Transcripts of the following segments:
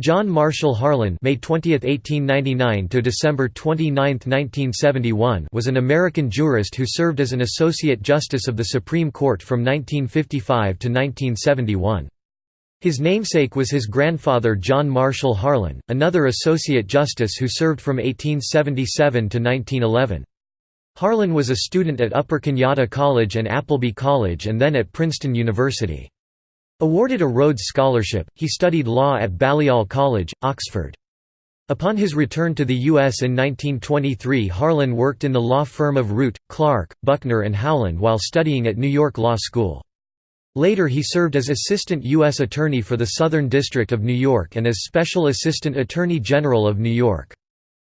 John Marshall Harlan May 20, 1899 to December 29, 1971 was an American jurist who served as an Associate Justice of the Supreme Court from 1955 to 1971. His namesake was his grandfather John Marshall Harlan, another Associate Justice who served from 1877 to 1911. Harlan was a student at Upper Canada College and Appleby College and then at Princeton University. Awarded a Rhodes Scholarship, he studied law at Balliol College, Oxford. Upon his return to the U.S. in 1923 Harlan worked in the law firm of Root, Clark, Buckner and Howland while studying at New York Law School. Later he served as Assistant U.S. Attorney for the Southern District of New York and as Special Assistant Attorney General of New York.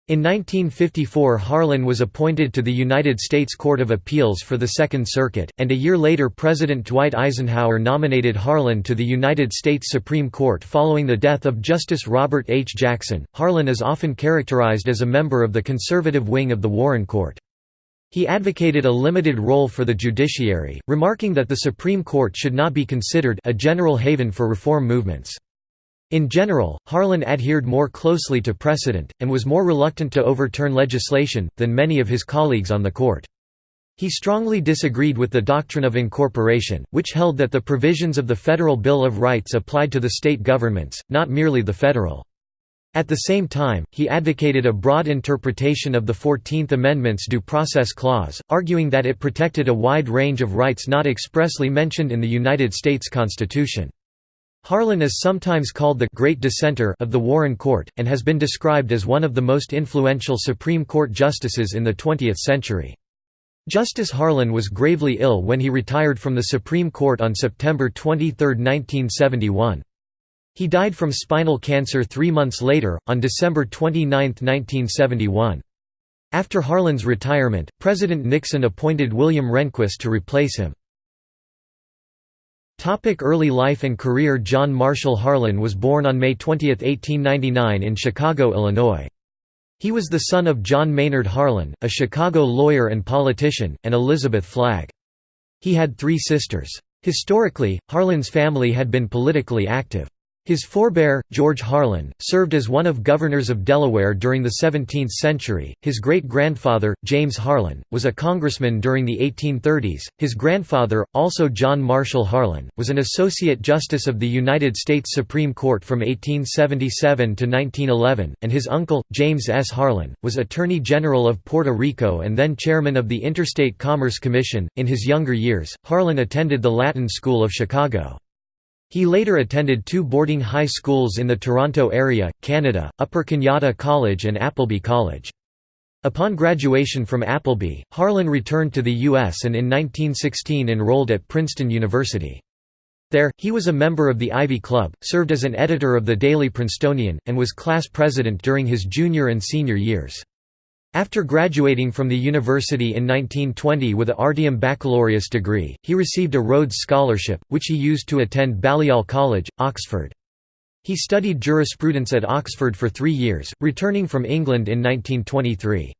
In 1954 Harlan was appointed to the United States Court of Appeals for the Second Circuit, and a year later President Dwight Eisenhower nominated Harlan to the United States Supreme Court following the death of Justice Robert H. Jackson. Harlan is often characterized as a member of the conservative wing of the Warren Court. He advocated a limited role for the judiciary, remarking that the Supreme Court should not be considered a general haven for reform movements. In general, Harlan adhered more closely to precedent, and was more reluctant to overturn legislation, than many of his colleagues on the court. He strongly disagreed with the doctrine of incorporation, which held that the provisions of the Federal Bill of Rights applied to the state governments, not merely the federal. At the same time, he advocated a broad interpretation of the Fourteenth Amendment's Due Process Clause, arguing that it protected a wide range of rights not expressly mentioned in the United States Constitution. Harlan is sometimes called the «great dissenter» of the Warren Court, and has been described as one of the most influential Supreme Court justices in the 20th century. Justice Harlan was gravely ill when he retired from the Supreme Court on September 23, 1971. He died from spinal cancer three months later, on December 29, 1971. After Harlan's retirement, President Nixon appointed William Rehnquist to replace him. Topic early life and career John Marshall Harlan was born on May 20, 1899 in Chicago, Illinois. He was the son of John Maynard Harlan, a Chicago lawyer and politician, and Elizabeth Flagg. He had three sisters. Historically, Harlan's family had been politically active. His forebear, George Harlan, served as one of governors of Delaware during the 17th century. His great grandfather, James Harlan, was a congressman during the 1830s. His grandfather, also John Marshall Harlan, was an Associate Justice of the United States Supreme Court from 1877 to 1911, and his uncle, James S. Harlan, was Attorney General of Puerto Rico and then Chairman of the Interstate Commerce Commission. In his younger years, Harlan attended the Latin School of Chicago. He later attended two boarding high schools in the Toronto area, Canada, Upper Canada College and Appleby College. Upon graduation from Appleby, Harlan returned to the U.S. and in 1916 enrolled at Princeton University. There, he was a member of the Ivy Club, served as an editor of the Daily Princetonian, and was class president during his junior and senior years. After graduating from the university in 1920 with a Artium baccalaureus degree, he received a Rhodes Scholarship, which he used to attend Balliol College, Oxford. He studied jurisprudence at Oxford for three years, returning from England in 1923.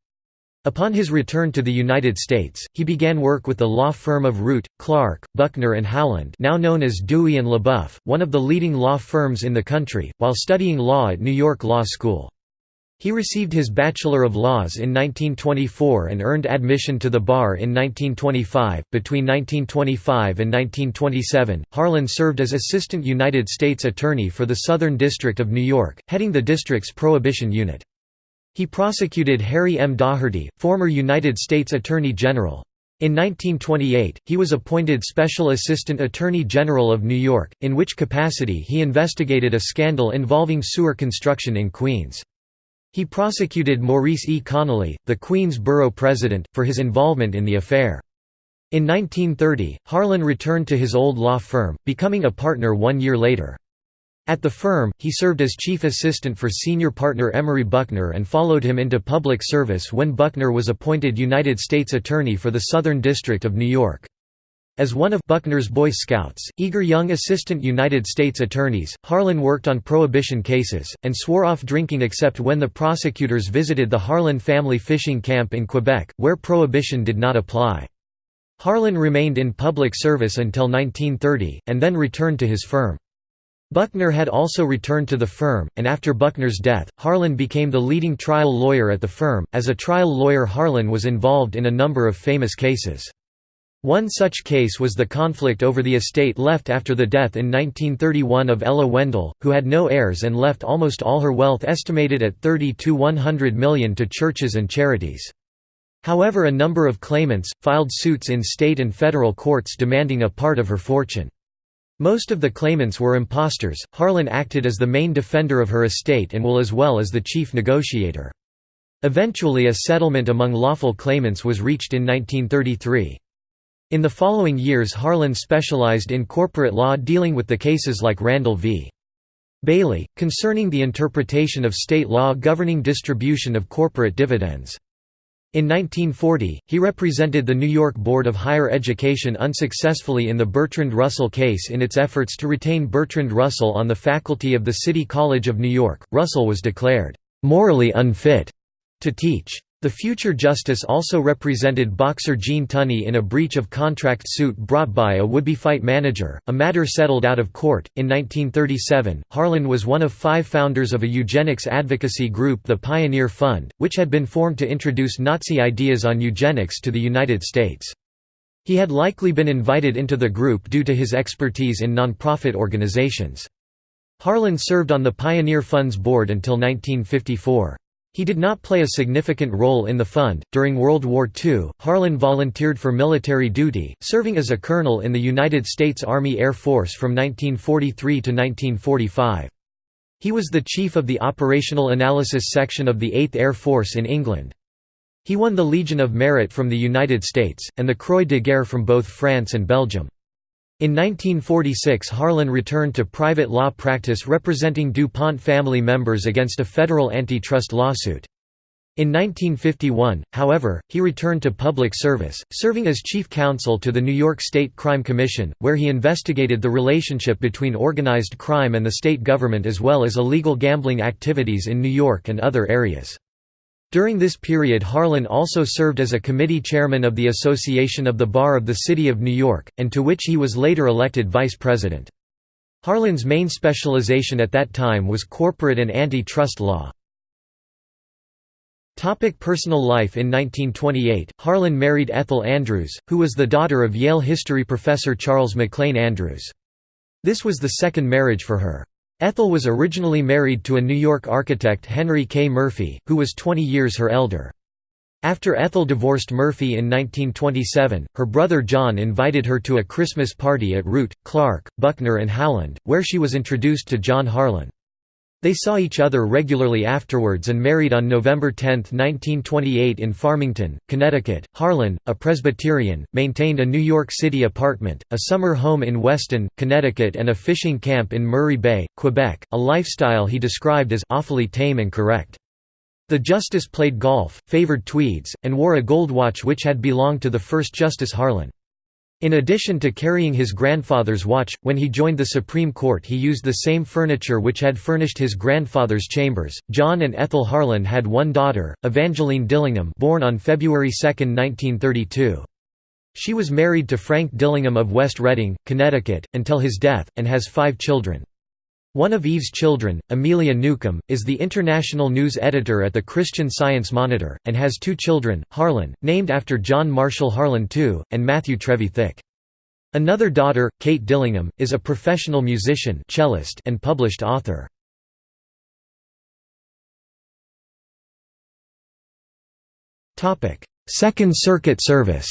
Upon his return to the United States, he began work with the law firm of Root, Clark, Buckner and Howland now known as Dewey and LeBoeuf, one of the leading law firms in the country, while studying law at New York Law School. He received his Bachelor of Laws in 1924 and earned admission to the bar in 1925. Between 1925 and 1927, Harlan served as Assistant United States Attorney for the Southern District of New York, heading the district's Prohibition Unit. He prosecuted Harry M. Daugherty, former United States Attorney General. In 1928, he was appointed Special Assistant Attorney General of New York, in which capacity he investigated a scandal involving sewer construction in Queens. He prosecuted Maurice E. Connolly, the Queens Borough president, for his involvement in the affair. In 1930, Harlan returned to his old law firm, becoming a partner one year later. At the firm, he served as chief assistant for senior partner Emory Buckner and followed him into public service when Buckner was appointed United States Attorney for the Southern District of New York. As one of Buckner's Boy Scouts, eager young assistant United States attorneys, Harlan worked on prohibition cases, and swore off drinking except when the prosecutors visited the Harlan family fishing camp in Quebec, where prohibition did not apply. Harlan remained in public service until 1930, and then returned to his firm. Buckner had also returned to the firm, and after Buckner's death, Harlan became the leading trial lawyer at the firm. As a trial lawyer, Harlan was involved in a number of famous cases. One such case was the conflict over the estate left after the death in 1931 of Ella Wendell, who had no heirs and left almost all her wealth estimated at 30 to 100 million to churches and charities. However a number of claimants, filed suits in state and federal courts demanding a part of her fortune. Most of the claimants were impostors. Harlan acted as the main defender of her estate and will as well as the chief negotiator. Eventually a settlement among lawful claimants was reached in 1933. In the following years Harlan specialized in corporate law dealing with the cases like Randall v. Bailey, concerning the interpretation of state law governing distribution of corporate dividends. In 1940, he represented the New York Board of Higher Education unsuccessfully in the Bertrand Russell case in its efforts to retain Bertrand Russell on the faculty of the City College of New York. Russell was declared morally unfit to teach. The future justice also represented boxer Gene Tunney in a breach of contract suit brought by a would-be fight manager, a matter settled out of court. In 1937, Harlan was one of five founders of a eugenics advocacy group the Pioneer Fund, which had been formed to introduce Nazi ideas on eugenics to the United States. He had likely been invited into the group due to his expertise in nonprofit organizations. Harlan served on the Pioneer Fund's board until 1954. He did not play a significant role in the fund. During World War II, Harlan volunteered for military duty, serving as a colonel in the United States Army Air Force from 1943 to 1945. He was the chief of the Operational Analysis Section of the 8th Air Force in England. He won the Legion of Merit from the United States, and the Croix de Guerre from both France and Belgium. In 1946 Harlan returned to private law practice representing DuPont family members against a federal antitrust lawsuit. In 1951, however, he returned to public service, serving as chief counsel to the New York State Crime Commission, where he investigated the relationship between organized crime and the state government as well as illegal gambling activities in New York and other areas. During this period Harlan also served as a committee chairman of the Association of the Bar of the City of New York, and to which he was later elected vice president. Harlan's main specialization at that time was corporate and anti-trust law. Topic personal life In 1928, Harlan married Ethel Andrews, who was the daughter of Yale history professor Charles McLean Andrews. This was the second marriage for her. Ethel was originally married to a New York architect Henry K. Murphy, who was 20 years her elder. After Ethel divorced Murphy in 1927, her brother John invited her to a Christmas party at Root, Clark, Buckner and Howland, where she was introduced to John Harlan. They saw each other regularly afterwards and married on November 10, 1928 in Farmington, Connecticut. Harlan, a Presbyterian, maintained a New York City apartment, a summer home in Weston, Connecticut and a fishing camp in Murray Bay, Quebec, a lifestyle he described as awfully tame and correct. The justice played golf, favored tweeds, and wore a gold watch which had belonged to the first Justice Harlan. In addition to carrying his grandfather's watch, when he joined the Supreme Court he used the same furniture which had furnished his grandfather's chambers. John and Ethel Harlan had one daughter, Evangeline Dillingham born on February 2, 1932. She was married to Frank Dillingham of West Redding, Connecticut, until his death, and has five children. One of Eve's children, Amelia Newcomb, is the international news editor at the Christian Science Monitor, and has two children, Harlan, named after John Marshall Harlan II, and Matthew Trevithick. Another daughter, Kate Dillingham, is a professional musician cellist and published author. Second Circuit service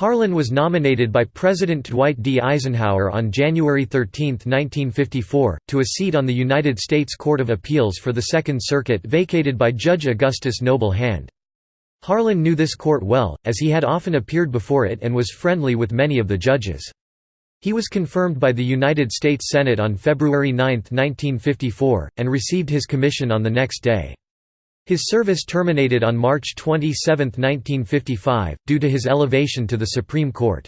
Harlan was nominated by President Dwight D. Eisenhower on January 13, 1954, to a seat on the United States Court of Appeals for the Second Circuit vacated by Judge Augustus Noble Hand. Harlan knew this court well, as he had often appeared before it and was friendly with many of the judges. He was confirmed by the United States Senate on February 9, 1954, and received his commission on the next day. His service terminated on March 27, 1955, due to his elevation to the Supreme Court.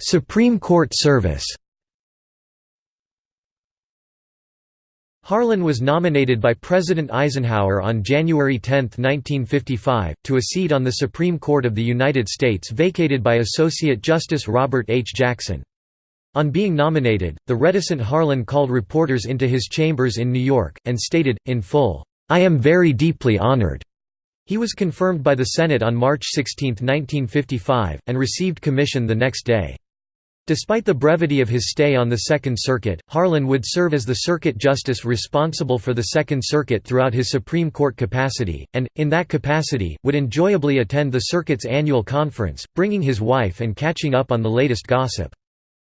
Supreme Court service Harlan was nominated by President Eisenhower on January 10, 1955, to a seat on the Supreme Court of the United States vacated by Associate Justice Robert H. Jackson. On being nominated, the reticent Harlan called reporters into his chambers in New York, and stated, in full, "'I am very deeply honored." He was confirmed by the Senate on March 16, 1955, and received commission the next day. Despite the brevity of his stay on the Second Circuit, Harlan would serve as the circuit justice responsible for the Second Circuit throughout his Supreme Court capacity, and, in that capacity, would enjoyably attend the circuit's annual conference, bringing his wife and catching up on the latest gossip.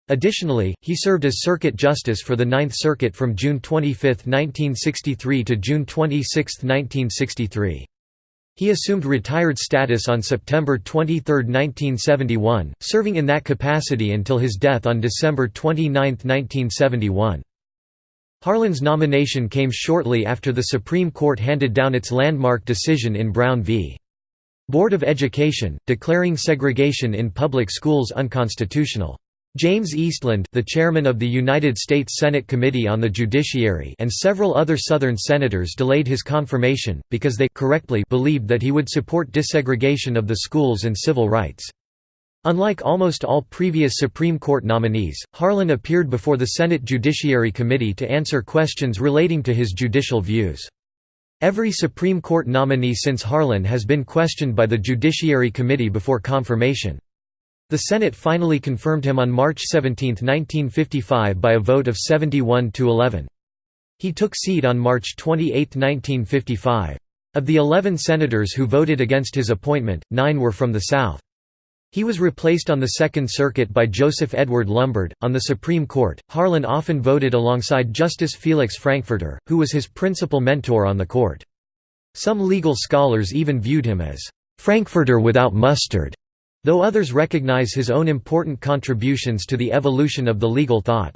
Additionally, he served as circuit justice for the Ninth Circuit from June 25, 1963 to June 26, 1963. He assumed retired status on September 23, 1971, serving in that capacity until his death on December 29, 1971. Harlan's nomination came shortly after the Supreme Court handed down its landmark decision in Brown v. Board of Education, declaring segregation in public schools unconstitutional. James Eastland the chairman of the United States Senate Committee on the Judiciary and several other Southern senators delayed his confirmation, because they correctly believed that he would support desegregation of the schools and civil rights. Unlike almost all previous Supreme Court nominees, Harlan appeared before the Senate Judiciary Committee to answer questions relating to his judicial views. Every Supreme Court nominee since Harlan has been questioned by the Judiciary Committee before confirmation. The Senate finally confirmed him on March 17, 1955 by a vote of 71 to 11. He took seat on March 28, 1955. Of the 11 senators who voted against his appointment, nine were from the South. He was replaced on the Second Circuit by Joseph Edward Lumbard. On the Supreme Court, Harlan often voted alongside Justice Felix Frankfurter, who was his principal mentor on the court. Some legal scholars even viewed him as Frankfurter without mustard. Though others recognize his own important contributions to the evolution of the legal thought.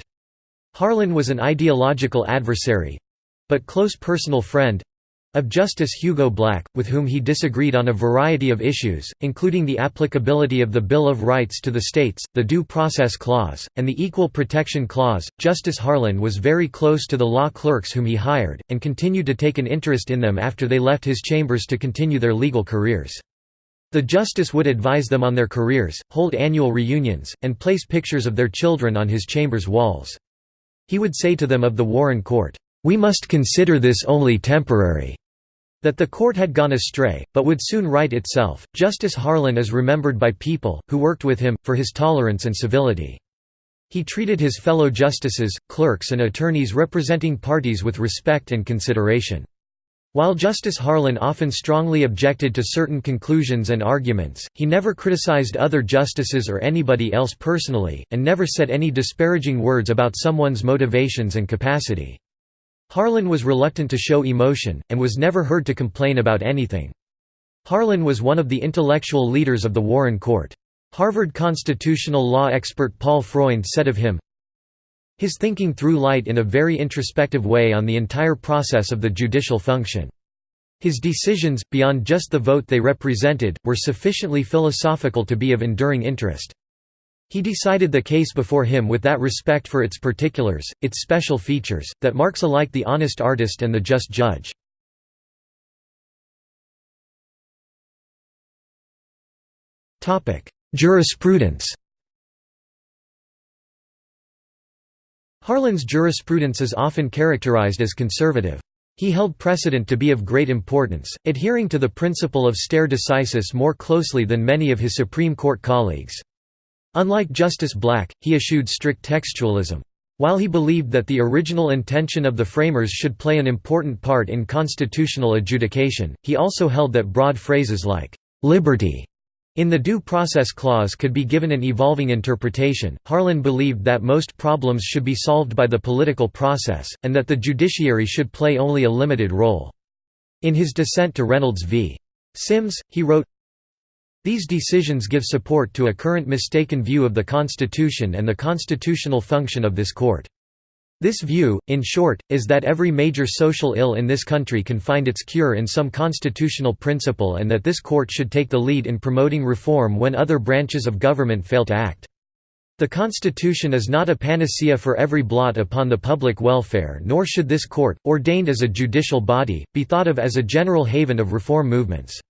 Harlan was an ideological adversary—but close personal friend—of Justice Hugo Black, with whom he disagreed on a variety of issues, including the applicability of the Bill of Rights to the states, the Due Process Clause, and the Equal Protection Clause. Justice Harlan was very close to the law clerks whom he hired, and continued to take an interest in them after they left his chambers to continue their legal careers. The justice would advise them on their careers, hold annual reunions, and place pictures of their children on his chamber's walls. He would say to them of the Warren Court, "'We must consider this only temporary' that the court had gone astray, but would soon right itself. Justice Harlan is remembered by people, who worked with him, for his tolerance and civility. He treated his fellow justices, clerks and attorneys representing parties with respect and consideration. While Justice Harlan often strongly objected to certain conclusions and arguments, he never criticized other justices or anybody else personally, and never said any disparaging words about someone's motivations and capacity. Harlan was reluctant to show emotion, and was never heard to complain about anything. Harlan was one of the intellectual leaders of the Warren Court. Harvard constitutional law expert Paul Freund said of him, his thinking threw light in a very introspective way on the entire process of the judicial function. His decisions, beyond just the vote they represented, were sufficiently philosophical to be of enduring interest. He decided the case before him with that respect for its particulars, its special features, that marks alike the honest artist and the just judge. Jurisprudence Harlan's jurisprudence is often characterized as conservative. He held precedent to be of great importance, adhering to the principle of stare decisis more closely than many of his Supreme Court colleagues. Unlike Justice Black, he eschewed strict textualism. While he believed that the original intention of the framers should play an important part in constitutional adjudication, he also held that broad phrases like, "'liberty' In the Due Process Clause could be given an evolving interpretation. Harlan believed that most problems should be solved by the political process, and that the judiciary should play only a limited role. In his dissent to Reynolds v. Sims, he wrote, These decisions give support to a current mistaken view of the Constitution and the constitutional function of this court. This view, in short, is that every major social ill in this country can find its cure in some constitutional principle and that this court should take the lead in promoting reform when other branches of government fail to act. The Constitution is not a panacea for every blot upon the public welfare nor should this court, ordained as a judicial body, be thought of as a general haven of reform movements.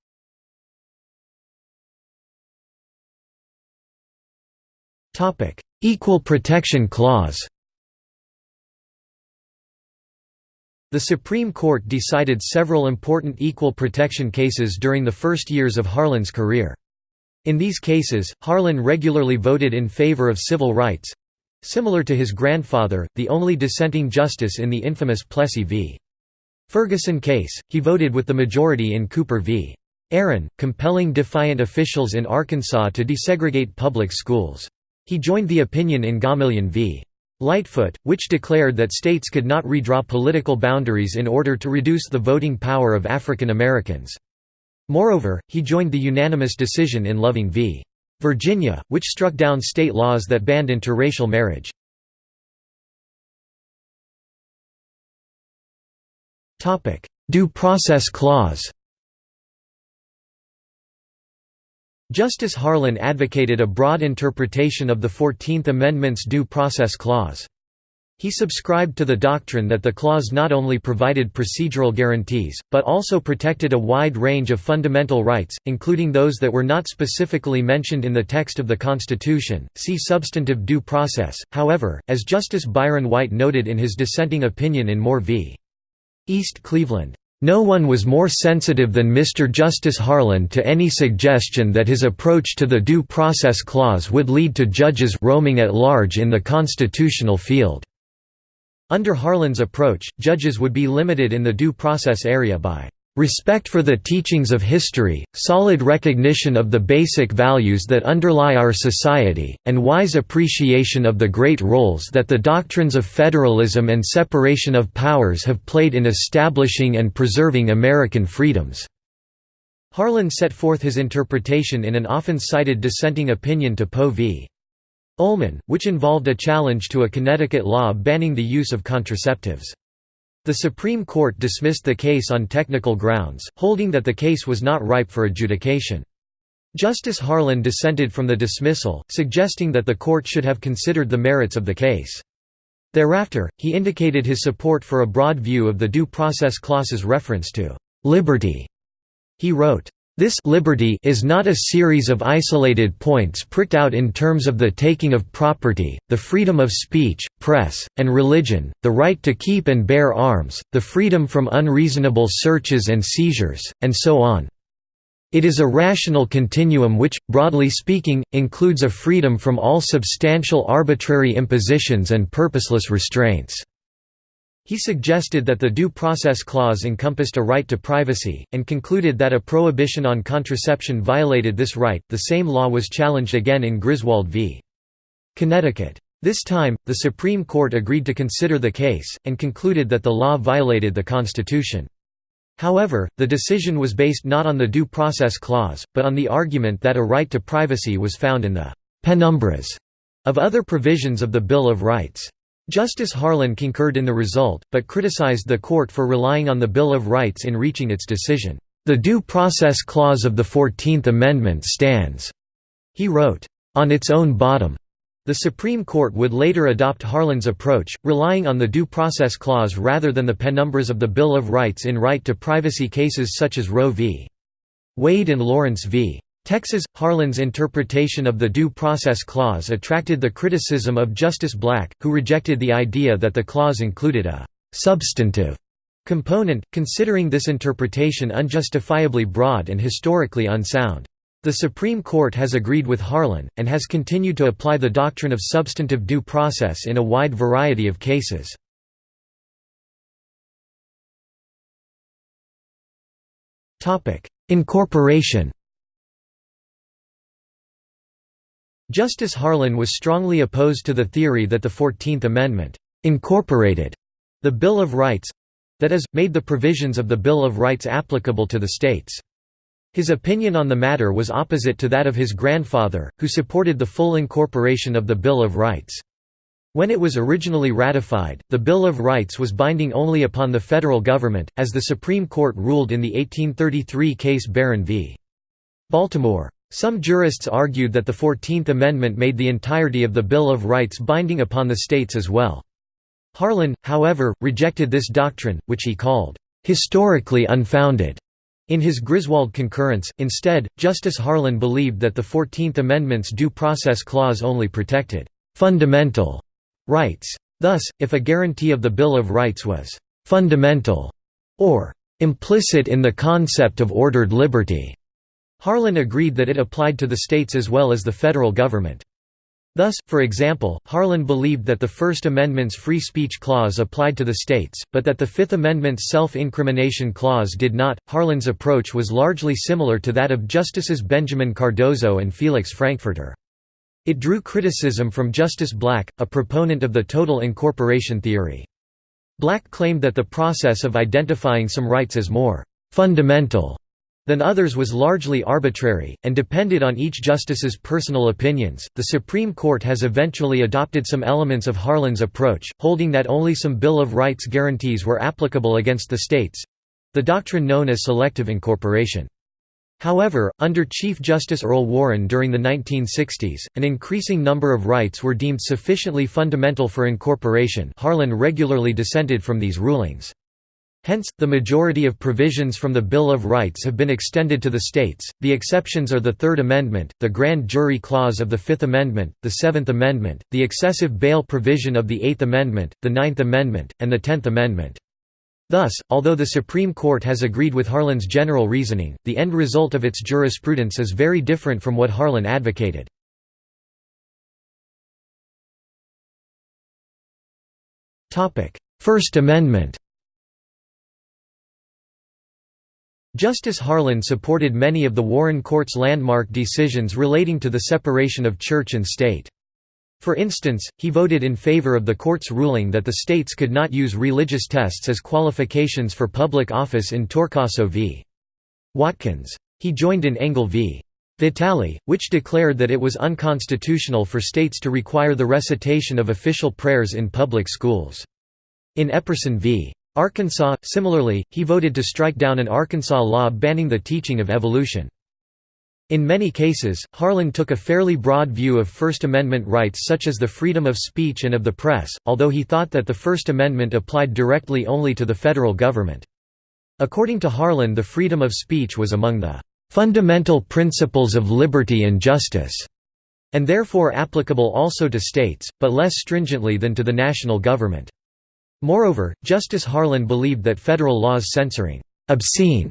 Equal Protection Clause The Supreme Court decided several important equal protection cases during the first years of Harlan's career. In these cases, Harlan regularly voted in favor of civil rights similar to his grandfather, the only dissenting justice in the infamous Plessy v. Ferguson case, he voted with the majority in Cooper v. Aaron, compelling defiant officials in Arkansas to desegregate public schools. He joined the opinion in Gomillion v. Lightfoot, which declared that states could not redraw political boundaries in order to reduce the voting power of African Americans. Moreover, he joined the unanimous decision in Loving v. Virginia, which struck down state laws that banned interracial marriage. Due process clause Justice Harlan advocated a broad interpretation of the Fourteenth Amendment's Due Process Clause. He subscribed to the doctrine that the clause not only provided procedural guarantees, but also protected a wide range of fundamental rights, including those that were not specifically mentioned in the text of the Constitution. See substantive due process. However, as Justice Byron White noted in his dissenting opinion in Moore v. East Cleveland, no one was more sensitive than Mr. Justice Harlan to any suggestion that his approach to the Due Process Clause would lead to judges roaming at large in the constitutional field. Under Harlan's approach, judges would be limited in the due process area by Respect for the teachings of history, solid recognition of the basic values that underlie our society, and wise appreciation of the great roles that the doctrines of federalism and separation of powers have played in establishing and preserving American freedoms." Harlan set forth his interpretation in an often cited dissenting opinion to Poe v. Ullman, which involved a challenge to a Connecticut law banning the use of contraceptives. The Supreme Court dismissed the case on technical grounds, holding that the case was not ripe for adjudication. Justice Harlan dissented from the dismissal, suggesting that the court should have considered the merits of the case. Thereafter, he indicated his support for a broad view of the Due Process Clause's reference to «liberty». He wrote, this liberty is not a series of isolated points pricked out in terms of the taking of property, the freedom of speech, press, and religion, the right to keep and bear arms, the freedom from unreasonable searches and seizures, and so on. It is a rational continuum which, broadly speaking, includes a freedom from all substantial arbitrary impositions and purposeless restraints. He suggested that the Due Process Clause encompassed a right to privacy, and concluded that a prohibition on contraception violated this right. The same law was challenged again in Griswold v. Connecticut. This time, the Supreme Court agreed to consider the case, and concluded that the law violated the Constitution. However, the decision was based not on the Due Process Clause, but on the argument that a right to privacy was found in the «penumbras» of other provisions of the Bill of Rights. Justice Harlan concurred in the result, but criticized the court for relying on the Bill of Rights in reaching its decision. The Due Process Clause of the Fourteenth Amendment stands, he wrote, on its own bottom. The Supreme Court would later adopt Harlan's approach, relying on the Due Process Clause rather than the penumbras of the Bill of Rights in right to privacy cases such as Roe v. Wade and Lawrence v. Texas Harlan's interpretation of the Due Process Clause attracted the criticism of Justice Black, who rejected the idea that the clause included a substantive component, considering this interpretation unjustifiably broad and historically unsound. The Supreme Court has agreed with Harlan, and has continued to apply the doctrine of substantive due process in a wide variety of cases. Incorporation Justice Harlan was strongly opposed to the theory that the Fourteenth Amendment «incorporated» the Bill of Rights—that is, made the provisions of the Bill of Rights applicable to the states. His opinion on the matter was opposite to that of his grandfather, who supported the full incorporation of the Bill of Rights. When it was originally ratified, the Bill of Rights was binding only upon the federal government, as the Supreme Court ruled in the 1833 case Barron v. Baltimore. Some jurists argued that the Fourteenth Amendment made the entirety of the Bill of Rights binding upon the states as well. Harlan, however, rejected this doctrine, which he called, "...historically unfounded." In his Griswold concurrence, instead, Justice Harlan believed that the Fourteenth Amendment's Due Process Clause only protected «fundamental» rights. Thus, if a guarantee of the Bill of Rights was «fundamental» or «implicit in the concept of ordered liberty», Harlan agreed that it applied to the states as well as the federal government. Thus, for example, Harlan believed that the First Amendment's free speech clause applied to the states, but that the Fifth Amendment's self-incrimination clause did not. Harlan's approach was largely similar to that of Justices Benjamin Cardozo and Felix Frankfurter. It drew criticism from Justice Black, a proponent of the total incorporation theory. Black claimed that the process of identifying some rights as more fundamental than others was largely arbitrary, and depended on each justice's personal opinions. The Supreme Court has eventually adopted some elements of Harlan's approach, holding that only some Bill of Rights guarantees were applicable against the states the doctrine known as selective incorporation. However, under Chief Justice Earl Warren during the 1960s, an increasing number of rights were deemed sufficiently fundamental for incorporation Harlan regularly dissented from these rulings. Hence, the majority of provisions from the Bill of Rights have been extended to the states. The exceptions are the Third Amendment, the Grand Jury Clause of the Fifth Amendment, the Seventh Amendment, the excessive bail provision of the Eighth Amendment, the Ninth Amendment, and the Tenth Amendment. Thus, although the Supreme Court has agreed with Harlan's general reasoning, the end result of its jurisprudence is very different from what Harlan advocated. First Amendment Justice Harlan supported many of the Warren Court's landmark decisions relating to the separation of church and state. For instance, he voted in favor of the court's ruling that the states could not use religious tests as qualifications for public office in Torcaso v. Watkins. He joined in Engel v. Vitale, which declared that it was unconstitutional for states to require the recitation of official prayers in public schools. In Epperson v. Arkansas, similarly, he voted to strike down an Arkansas law banning the teaching of evolution. In many cases, Harlan took a fairly broad view of First Amendment rights such as the freedom of speech and of the press, although he thought that the First Amendment applied directly only to the federal government. According to Harlan the freedom of speech was among the "...fundamental principles of liberty and justice", and therefore applicable also to states, but less stringently than to the national government. Moreover, Justice Harlan believed that federal laws censoring «obscene»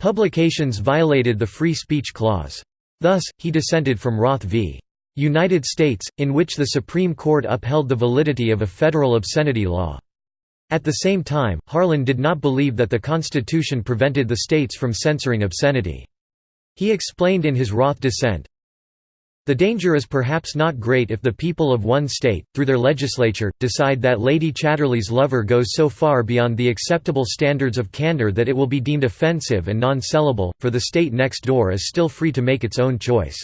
publications violated the Free Speech Clause. Thus, he dissented from Roth v. United States, in which the Supreme Court upheld the validity of a federal obscenity law. At the same time, Harlan did not believe that the Constitution prevented the states from censoring obscenity. He explained in his Roth dissent, the danger is perhaps not great if the people of one state, through their legislature, decide that Lady Chatterley's lover goes so far beyond the acceptable standards of candor that it will be deemed offensive and non-sellable, for the state next door is still free to make its own choice.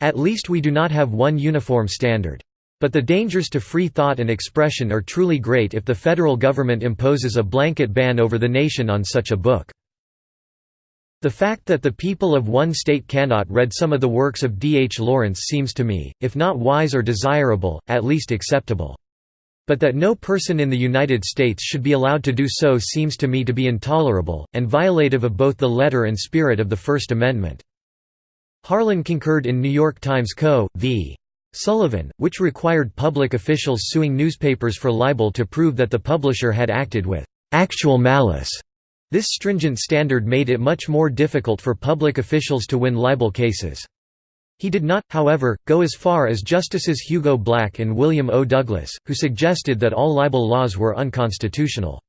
At least we do not have one uniform standard. But the dangers to free thought and expression are truly great if the federal government imposes a blanket ban over the nation on such a book. The fact that the people of one state cannot read some of the works of D. H. Lawrence seems to me, if not wise or desirable, at least acceptable. But that no person in the United States should be allowed to do so seems to me to be intolerable, and violative of both the letter and spirit of the First Amendment. Harlan concurred in New York Times Co. v. Sullivan, which required public officials suing newspapers for libel to prove that the publisher had acted with actual malice this stringent standard made it much more difficult for public officials to win libel cases. He did not, however, go as far as Justices Hugo Black and William O. Douglas, who suggested that all libel laws were unconstitutional.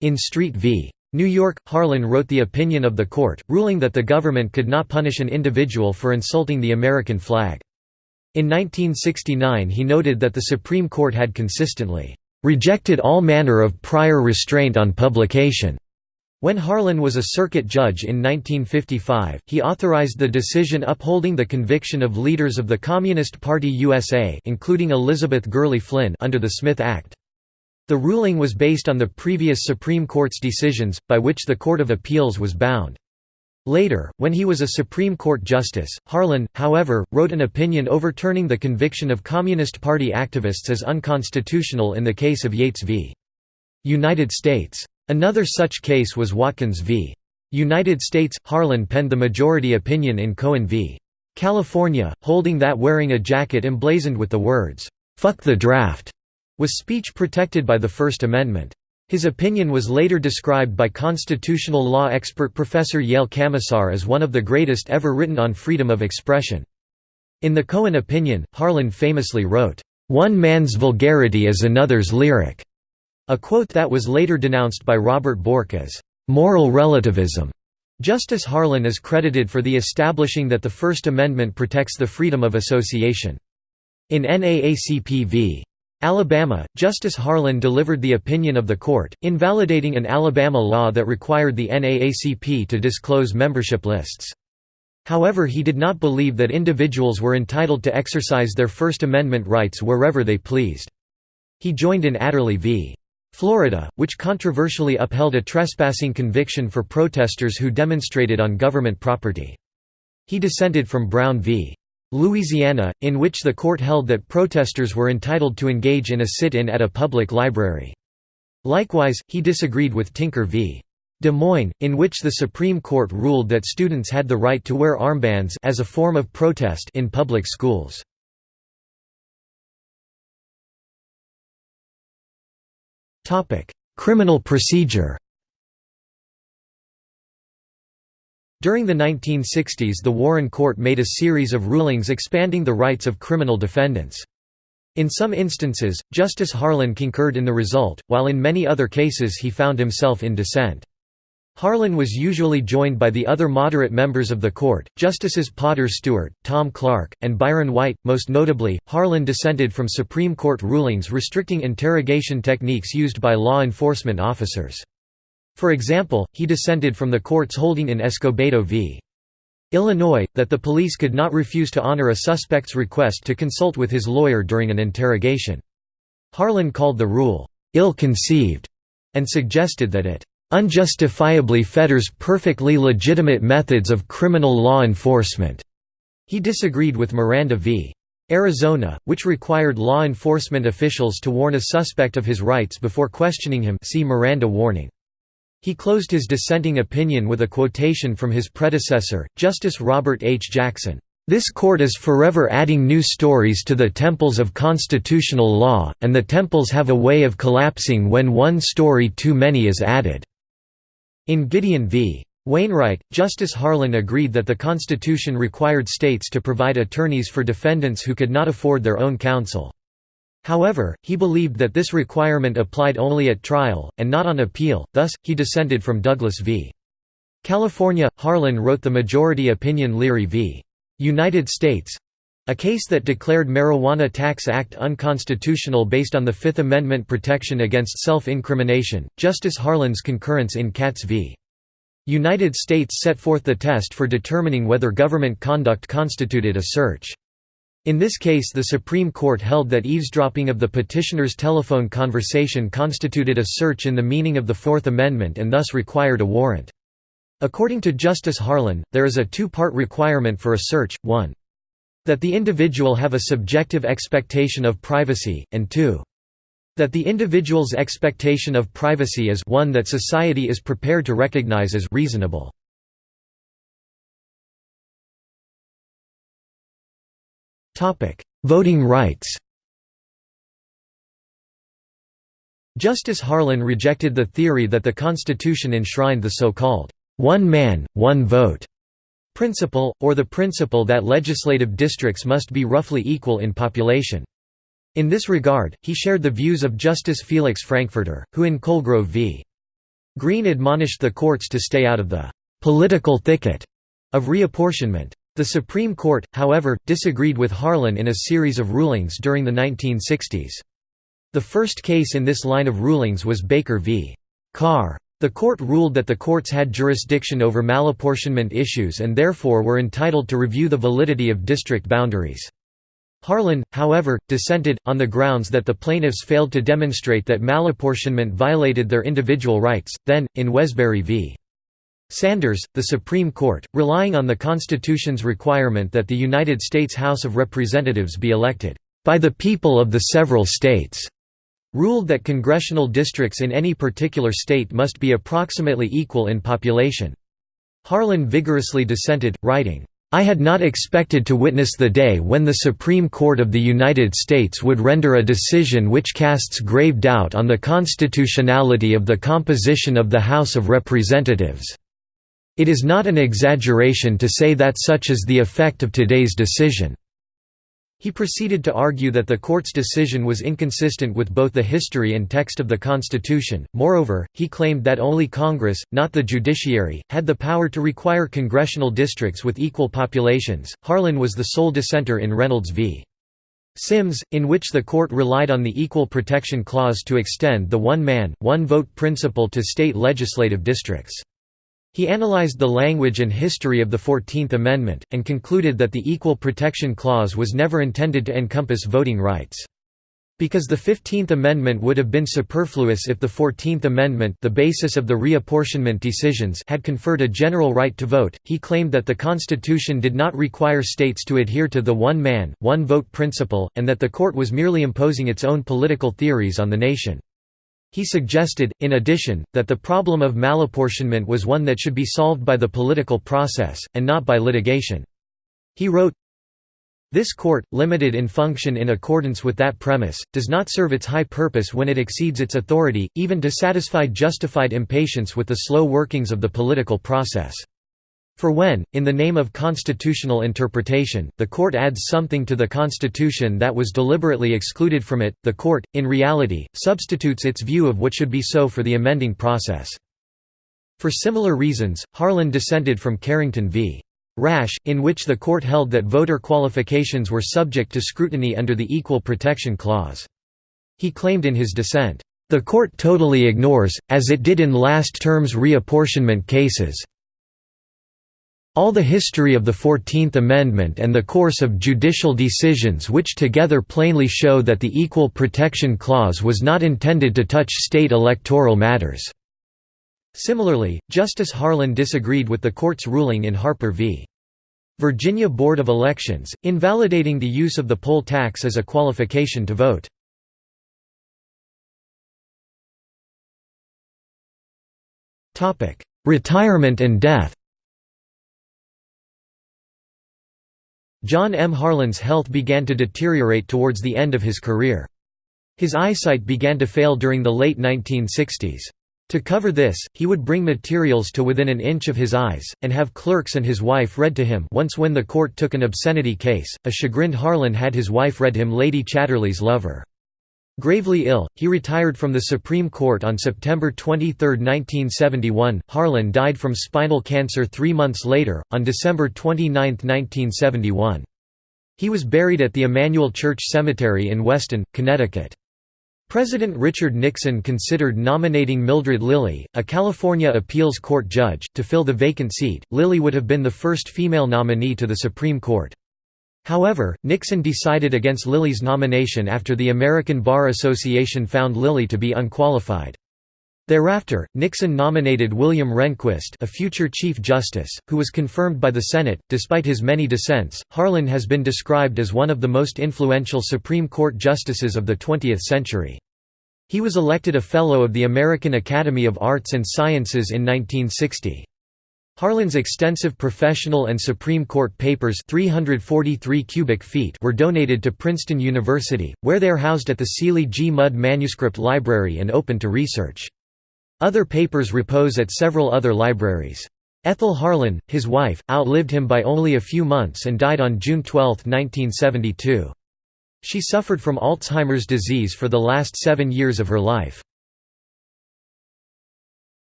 In Street v. New York, Harlan wrote the opinion of the court, ruling that the government could not punish an individual for insulting the American flag. In 1969 he noted that the Supreme Court had consistently "...rejected all manner of prior restraint on publication." When Harlan was a circuit judge in 1955, he authorized the decision upholding the conviction of leaders of the Communist Party USA including Elizabeth Gurley Flynn under the Smith Act. The ruling was based on the previous Supreme Court's decisions, by which the Court of Appeals was bound. Later, when he was a Supreme Court justice, Harlan, however, wrote an opinion overturning the conviction of Communist Party activists as unconstitutional in the case of Yates v. United States. Another such case was Watkins v. United States. Harlan penned the majority opinion in Cohen v. California, holding that wearing a jacket emblazoned with the words, "'Fuck the draft' was speech protected by the First Amendment. His opinion was later described by constitutional law expert Professor Yale Kamisar as one of the greatest ever written on freedom of expression. In the Cohen opinion, Harlan famously wrote, "'One man's vulgarity is another's lyric'", a quote that was later denounced by Robert Bork as, "'moral relativism'". Justice Harlan is credited for the establishing that the First Amendment protects the freedom of association. In NAACP v. Alabama, Justice Harlan delivered the opinion of the court, invalidating an Alabama law that required the NAACP to disclose membership lists. However he did not believe that individuals were entitled to exercise their First Amendment rights wherever they pleased. He joined in Adderley v. Florida, which controversially upheld a trespassing conviction for protesters who demonstrated on government property. He dissented from Brown v. Louisiana, in which the court held that protesters were entitled to engage in a sit-in at a public library. Likewise, he disagreed with Tinker v. Des Moines, in which the Supreme Court ruled that students had the right to wear armbands as a form of protest in public schools. Criminal procedure During the 1960s the Warren Court made a series of rulings expanding the rights of criminal defendants. In some instances, Justice Harlan concurred in the result, while in many other cases he found himself in dissent. Harlan was usually joined by the other moderate members of the court, Justices Potter Stewart, Tom Clark, and Byron White. Most notably, Harlan dissented from Supreme Court rulings restricting interrogation techniques used by law enforcement officers. For example, he dissented from the court's holding in Escobedo v. Illinois, that the police could not refuse to honor a suspect's request to consult with his lawyer during an interrogation. Harlan called the rule, "...ill-conceived", and suggested that it "...unjustifiably fetters perfectly legitimate methods of criminal law enforcement." He disagreed with Miranda v. Arizona, which required law enforcement officials to warn a suspect of his rights before questioning him see Miranda warning. He closed his dissenting opinion with a quotation from his predecessor, Justice Robert H. Jackson, "...this court is forever adding new stories to the temples of constitutional law, and the temples have a way of collapsing when one story too many is added." In Gideon v. Wainwright, Justice Harlan agreed that the Constitution required states to provide attorneys for defendants who could not afford their own counsel. However, he believed that this requirement applied only at trial, and not on appeal, thus, he dissented from Douglas v. California. Harlan wrote the majority opinion Leary v. United States a case that declared Marijuana Tax Act unconstitutional based on the Fifth Amendment protection against self-incrimination. Justice Harlan's concurrence in Katz v. United States set forth the test for determining whether government conduct constituted a search. In this case the Supreme Court held that eavesdropping of the petitioner's telephone conversation constituted a search in the meaning of the Fourth Amendment and thus required a warrant. According to Justice Harlan, there is a two-part requirement for a search, 1. That the individual have a subjective expectation of privacy, and 2. That the individual's expectation of privacy is one that society is prepared to recognize as reasonable. Voting rights Justice Harlan rejected the theory that the Constitution enshrined the so-called, one man, one vote principle, or the principle that legislative districts must be roughly equal in population. In this regard, he shared the views of Justice Felix Frankfurter, who in Colegrove v. Green admonished the courts to stay out of the «political thicket» of reapportionment. The Supreme Court, however, disagreed with Harlan in a series of rulings during the 1960s. The first case in this line of rulings was Baker v. Carr. The court ruled that the courts had jurisdiction over malapportionment issues and therefore were entitled to review the validity of district boundaries. Harlan, however, dissented, on the grounds that the plaintiffs failed to demonstrate that malapportionment violated their individual rights. Then, in Wesberry v. Sanders, the Supreme Court, relying on the Constitution's requirement that the United States House of Representatives be elected by the people of the several states, ruled that congressional districts in any particular state must be approximately equal in population. Harlan vigorously dissented, writing, I had not expected to witness the day when the Supreme Court of the United States would render a decision which casts grave doubt on the constitutionality of the composition of the House of Representatives. It is not an exaggeration to say that such is the effect of today's decision." He proceeded to argue that the court's decision was inconsistent with both the history and text of the Constitution. Moreover, he claimed that only Congress, not the judiciary, had the power to require congressional districts with equal populations. Harlan was the sole dissenter in Reynolds v. Sims, in which the court relied on the Equal Protection Clause to extend the one man, one vote principle to state legislative districts. He analyzed the language and history of the Fourteenth Amendment, and concluded that the Equal Protection Clause was never intended to encompass voting rights. Because the Fifteenth Amendment would have been superfluous if the Fourteenth Amendment the basis of the reapportionment decisions had conferred a general right to vote, he claimed that the Constitution did not require states to adhere to the one man, one vote principle, and that the court was merely imposing its own political theories on the nation. He suggested, in addition, that the problem of malapportionment was one that should be solved by the political process, and not by litigation. He wrote, this court, limited in function in accordance with that premise, does not serve its high purpose when it exceeds its authority, even to satisfy justified impatience with the slow workings of the political process. For when, in the name of constitutional interpretation, the court adds something to the Constitution that was deliberately excluded from it, the court, in reality, substitutes its view of what should be so for the amending process. For similar reasons, Harlan dissented from Carrington v. Rash, in which the court held that voter qualifications were subject to scrutiny under the Equal Protection Clause. He claimed in his dissent, "...the court totally ignores, as it did in last term's reapportionment cases, all the history of the Fourteenth Amendment and the course of judicial decisions which together plainly show that the Equal Protection Clause was not intended to touch state electoral matters." Similarly, Justice Harlan disagreed with the court's ruling in Harper v. Virginia Board of Elections, invalidating the use of the poll tax as a qualification to vote. Retirement and death John M. Harlan's health began to deteriorate towards the end of his career. His eyesight began to fail during the late 1960s. To cover this, he would bring materials to within an inch of his eyes, and have clerks and his wife read to him once when the court took an obscenity case, a chagrined Harlan had his wife read him Lady Chatterley's Lover. Gravely ill, he retired from the Supreme Court on September 23, 1971. Harlan died from spinal cancer three months later, on December 29, 1971. He was buried at the Emmanuel Church Cemetery in Weston, Connecticut. President Richard Nixon considered nominating Mildred Lillie, a California appeals court judge, to fill the vacant seat. Lillie would have been the first female nominee to the Supreme Court. However, Nixon decided against Lillie's nomination after the American Bar Association found Lillie to be unqualified. Thereafter, Nixon nominated William Rehnquist, a future Chief Justice, who was confirmed by the Senate. Despite his many dissents, Harlan has been described as one of the most influential Supreme Court justices of the 20th century. He was elected a Fellow of the American Academy of Arts and Sciences in 1960. Harlan's extensive professional and Supreme Court papers 343 cubic feet were donated to Princeton University, where they are housed at the Seeley G. Mudd Manuscript Library and open to research. Other papers repose at several other libraries. Ethel Harlan, his wife, outlived him by only a few months and died on June 12, 1972. She suffered from Alzheimer's disease for the last seven years of her life.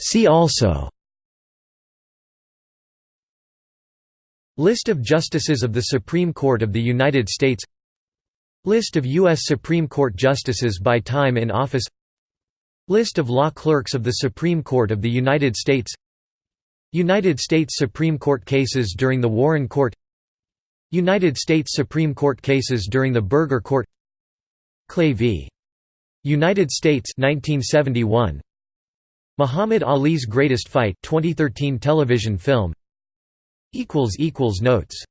See also. List of Justices of the Supreme Court of the United States. List of U.S. Supreme Court Justices by time in office. List of law clerks of the Supreme Court of the United States. United States Supreme Court cases during the Warren Court. United States Supreme Court cases during the Burger Court. Clay v. United States 1971 Muhammad Ali's Greatest Fight 2013 television film. Notes